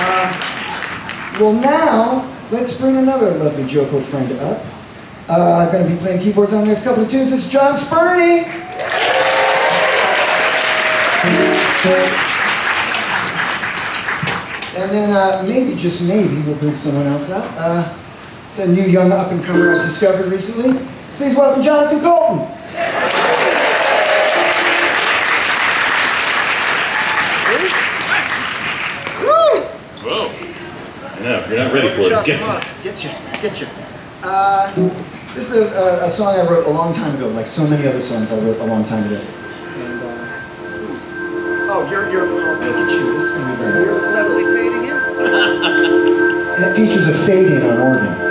Uh, well, now, let's bring another lovely JoCo friend up. Uh, I'm going to be playing keyboards on the next couple of tunes. Is John Spurney. And then uh, maybe, just maybe, we'll bring someone else up. Uh, it's a new young up-and-comer I've discovered recently. Please welcome Jonathan Coulton. I know, you're not ready for it, get on, Get you, get you. Uh, this is a, a, song I wrote a long time ago, like so many other songs I wrote a long time ago. And, uh, oh, you're, you're, oh, look at you, this one is, You're subtly fading in. and it features a fade-in on organ.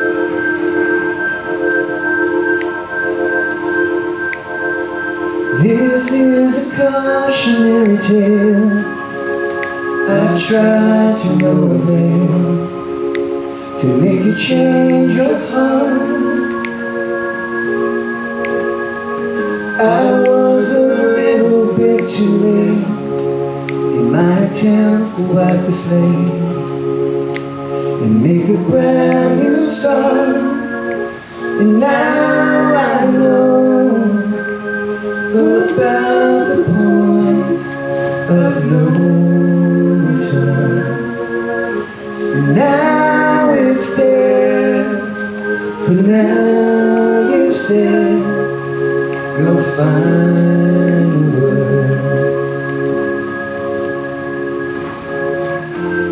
This is a cautionary tale. I tried to no avail to make you change your heart. I was a little bit too late in my attempts to wipe the slate and make a brand new start. And now I know about the point of no said your final word.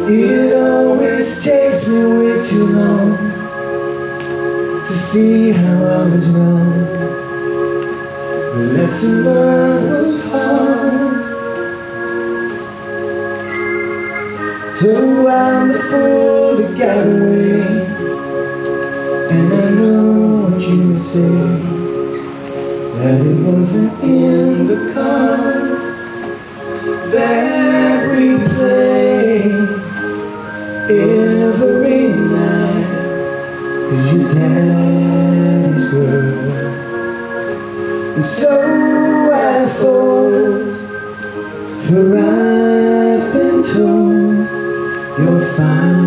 It always takes me way too long to see how I was wrong. The lesson learned was hard. So I'm the fool that got away. Say. That it wasn't in the cards that we played every night. Cause your daddy's girl. And so I thought, for I've been told you're fine.